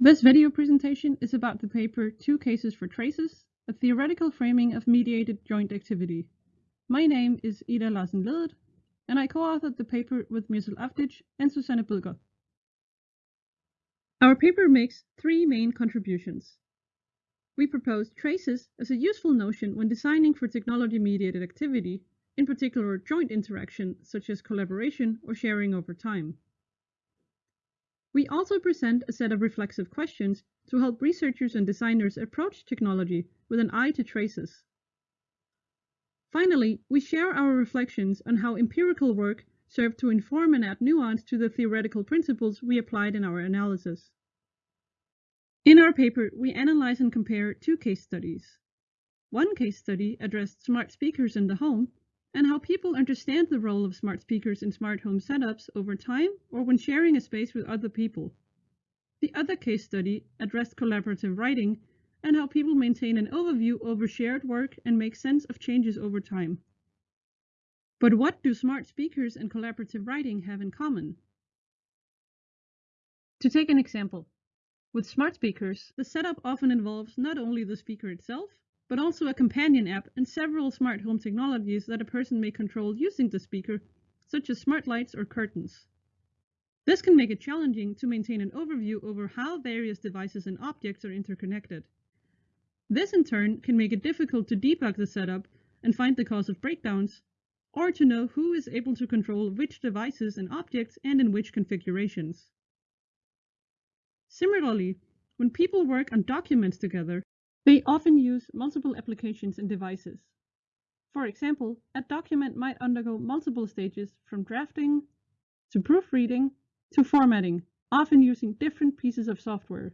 This video presentation is about the paper Two Cases for Traces, a theoretical framing of mediated joint activity. My name is Ida Larsen Ledet, and I co-authored the paper with Mirzel Avdic and Susanne Bødker. Our paper makes three main contributions. We propose traces as a useful notion when designing for technology-mediated activity, in particular joint interaction such as collaboration or sharing over time. We also present a set of reflexive questions to help researchers and designers approach technology with an eye to traces. Finally, we share our reflections on how empirical work served to inform and add nuance to the theoretical principles we applied in our analysis. In our paper, we analyze and compare two case studies. One case study addressed smart speakers in the home and how people understand the role of smart speakers in smart home setups over time or when sharing a space with other people. The other case study addressed collaborative writing and how people maintain an overview over shared work and make sense of changes over time. But what do smart speakers and collaborative writing have in common? To take an example, with smart speakers, the setup often involves not only the speaker itself, but also a companion app and several smart home technologies that a person may control using the speaker, such as smart lights or curtains. This can make it challenging to maintain an overview over how various devices and objects are interconnected. This in turn can make it difficult to debug the setup and find the cause of breakdowns, or to know who is able to control which devices and objects and in which configurations. Similarly, when people work on documents together, they often use multiple applications and devices. For example, a document might undergo multiple stages from drafting to proofreading to formatting, often using different pieces of software.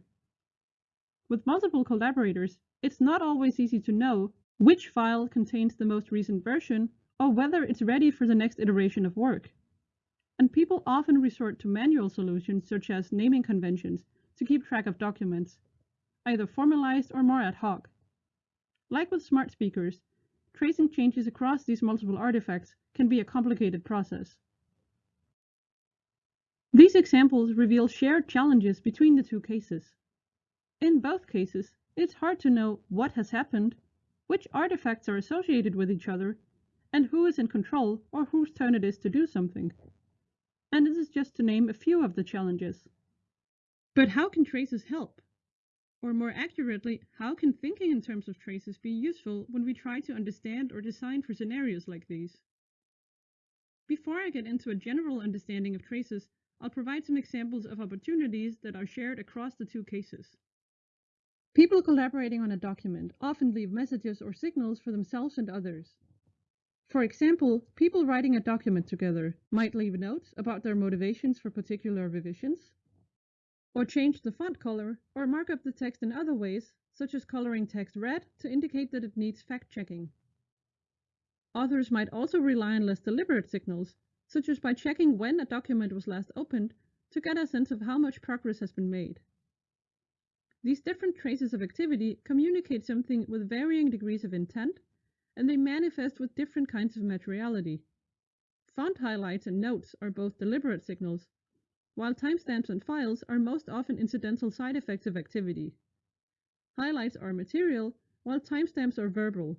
With multiple collaborators, it's not always easy to know which file contains the most recent version or whether it's ready for the next iteration of work. And people often resort to manual solutions such as naming conventions to keep track of documents, either formalized or more ad hoc. Like with smart speakers, tracing changes across these multiple artifacts can be a complicated process. These examples reveal shared challenges between the two cases. In both cases, it's hard to know what has happened, which artifacts are associated with each other, and who is in control or whose turn it is to do something. And this is just to name a few of the challenges. But how can traces help? Or more accurately, how can thinking in terms of traces be useful when we try to understand or design for scenarios like these? Before I get into a general understanding of traces, I'll provide some examples of opportunities that are shared across the two cases. People collaborating on a document often leave messages or signals for themselves and others. For example, people writing a document together might leave notes about their motivations for particular revisions, or change the font color, or mark up the text in other ways, such as coloring text red to indicate that it needs fact-checking. Authors might also rely on less deliberate signals, such as by checking when a document was last opened to get a sense of how much progress has been made. These different traces of activity communicate something with varying degrees of intent, and they manifest with different kinds of materiality. Font highlights and notes are both deliberate signals, while timestamps and files are most often incidental side effects of activity. Highlights are material, while timestamps are verbal,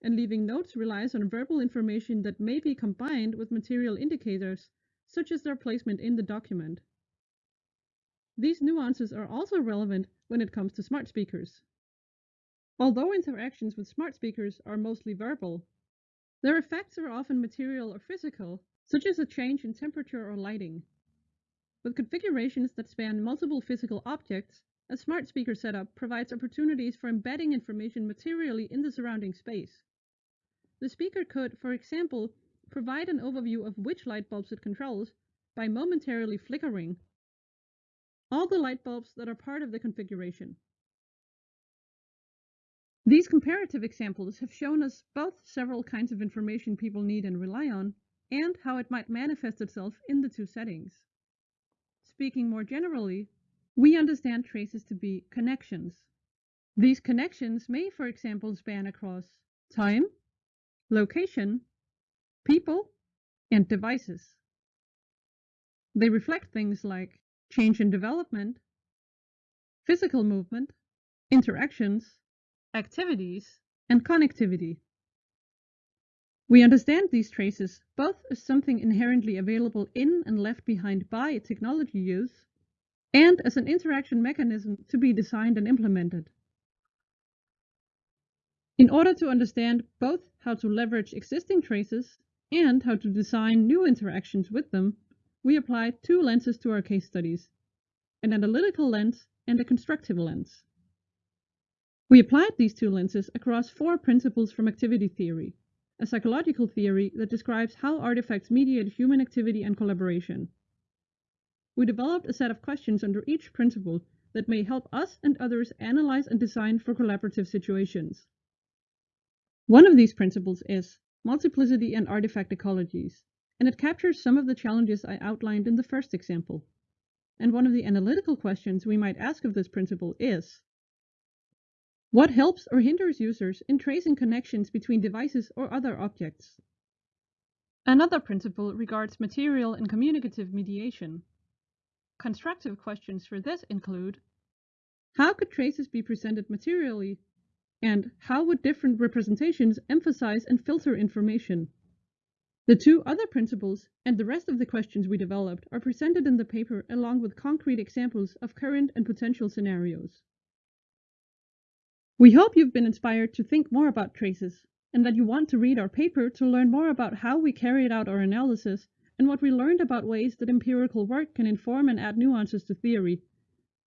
and leaving notes relies on verbal information that may be combined with material indicators, such as their placement in the document. These nuances are also relevant when it comes to smart speakers. Although interactions with smart speakers are mostly verbal, their effects are often material or physical, such as a change in temperature or lighting. With configurations that span multiple physical objects, a smart speaker setup provides opportunities for embedding information materially in the surrounding space. The speaker could, for example, provide an overview of which light bulbs it controls by momentarily flickering all the light bulbs that are part of the configuration. These comparative examples have shown us both several kinds of information people need and rely on, and how it might manifest itself in the two settings. Speaking more generally, we understand traces to be connections. These connections may, for example, span across time, location, people, and devices. They reflect things like change in development, physical movement, interactions, activities, and connectivity. We understand these traces both as something inherently available in and left behind by technology use, and as an interaction mechanism to be designed and implemented. In order to understand both how to leverage existing traces and how to design new interactions with them, we applied two lenses to our case studies, an analytical lens and a constructive lens. We applied these two lenses across four principles from activity theory, a psychological theory that describes how artifacts mediate human activity and collaboration. We developed a set of questions under each principle that may help us and others analyze and design for collaborative situations. One of these principles is multiplicity and artifact ecologies, and it captures some of the challenges I outlined in the first example. And one of the analytical questions we might ask of this principle is what helps or hinders users in tracing connections between devices or other objects? Another principle regards material and communicative mediation. Constructive questions for this include How could traces be presented materially? And how would different representations emphasize and filter information? The two other principles and the rest of the questions we developed are presented in the paper along with concrete examples of current and potential scenarios. We hope you've been inspired to think more about traces and that you want to read our paper to learn more about how we carried out our analysis and what we learned about ways that empirical work can inform and add nuances to theory,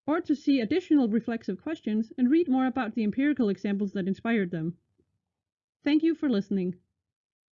or to see additional reflexive questions and read more about the empirical examples that inspired them. Thank you for listening.